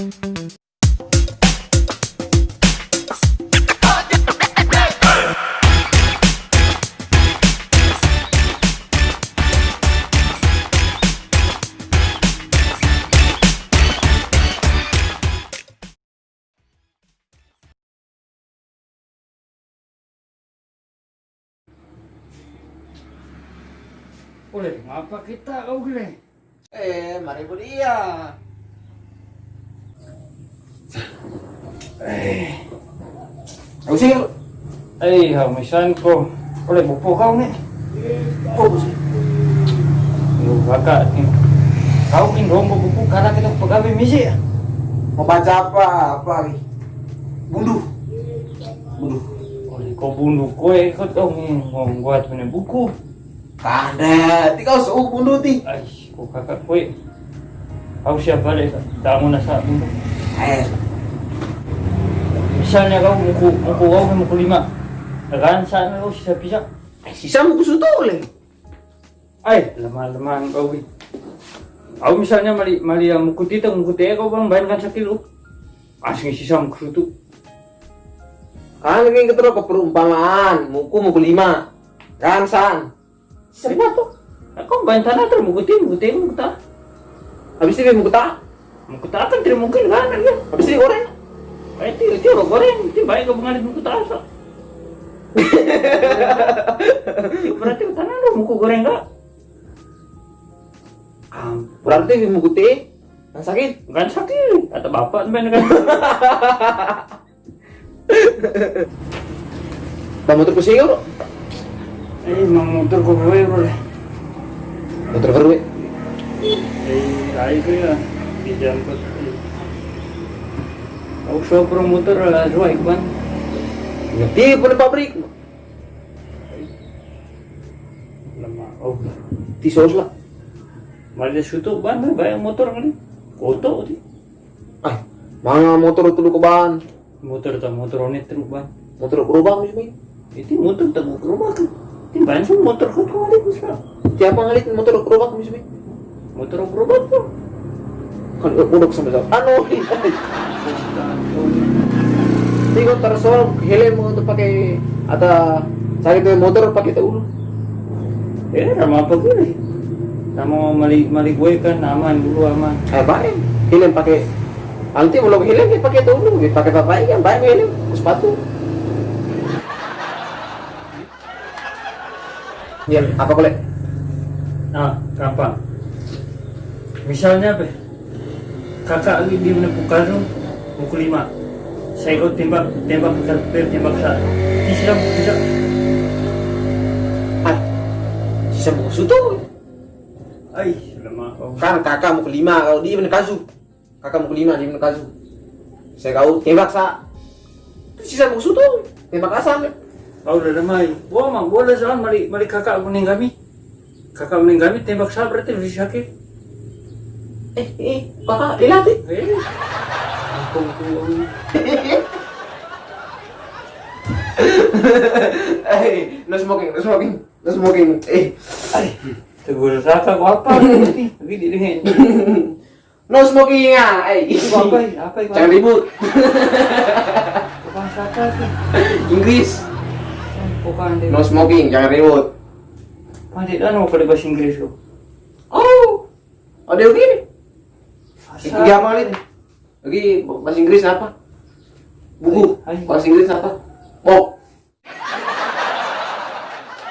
Boleh, ngapa kita kau gile? Eh, mari po dia. Aku sih, ay, hamisan ko. Boleh bupo kau nih. oh, sih. Baka ni. Kau kin rombo bupo karena kita pegawai misi ya. Mau baca apa? Apa lagi? Bundu. Bundu. Oleh kau bunuh kue kau tahu ngomong buat punya buku. Kada, ti kau suuk bundu ti. Ay, kau kakak kue. Kau siap balik tamu nasa bunuh. Eh, Misalnya kau muku muku kau muku lima. Kan sana kau sisa bisa. eh, sisa gusto to ulit. Ay, lemah-lemah kau wi. Kau misalnya mali mali yang muku tita muku teh kau bang bayarkan sakilo. Asing sisa muku itu. Kan lagi ketero ke perumpamaan, muku muku lima. Kan san. Sisa mo to. Kau bayar tanah terus muku teh muku teh muku tak. Habis ini muku tak. Kan tidak mungkin kan ya. Habis ini goreng. Ay, itu itu orang goreng. Itu baik kau mengalir muku tak asa. Berarti tanah lu muku goreng? Ampun. Berarti muku teh yang sakit. Kan sakit. Kata bapak ben kan. Ba motor ko siyo. Eh, mang motor ko boleh boleh. Motor ko rin. Eh, ay ko ya. Dijemput. Aku sopir motor lah, dua ikban. Ngerti po ng pabrik. Lama. Oh, Ti sos lah. malah sutu ban bayang motor kan. Koto di. Ay, mga motor tulo ko ban. Motor ta motor onet truk ban. Motor ko rubang mismo. Itu motor ta mo rumah kan. Ti Kan udok sama sa. Ano? Hindi ko tarasol, helm ito pakai sakit yung motor pakai ulo. Eh, ramah apa gue? Kamu mali mali gue kan aman dulu aman. Ay, baik. Helm pakai Nanti belum helm ya pakai ito ulo, pakai bapak kan baik helm, sepatu. Yan, apa kulit? Nah, gampang. Misalnya apa? Kakak lagi di mana Bukaro, buku lima. Saya ikut tembak, tembak karpet, tembak sa. Di sila bisa. Ay, sisa mo suto. Ay, lama kau. Kan kakak mau kelima, kalau dia bener kasu. Kakak mau kelima, dia bener kasu. Saya kau tembak sa. Sisa mau suto. Tembak asam. Kau udah damai. Wah, mang boleh jalan mali mali kakak kuning kami. Kakak kuning kami tembak sa berarti lebih sakit. Eh, eh, kakak, ilatih. Eh, tuh. Eh, no smoking, no smoking, no smoking. Eh, Ay, tegur kakak kau apa nih? Lagi di dengan. no smoking ah. Eh, Apa? Apa? Jangan ribut. Bukan. Inggris. Bukan. No smoking, jangan ribut. Pandai dah mau pada bahasa Inggris kau. Oh, ada yang Asal. Lagi ini? Bahasa Inggris apa? Buku. Bahasa Inggris apa? Pop.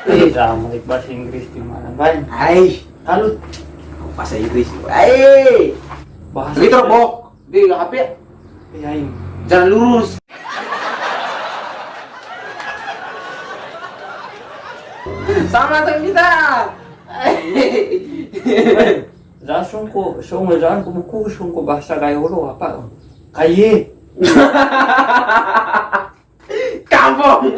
Eh, sama like bahasa Inggris di mana? Baik. Ay, Kalau bahasa Inggris. Ay, bahasa lagi terbok di HP. Eh, ay. Jangan lurus. Sama dengan kita. Langsung ko, so ngayon ko buku, so ko bahasa kayo lo apa? Kaye. Kampung.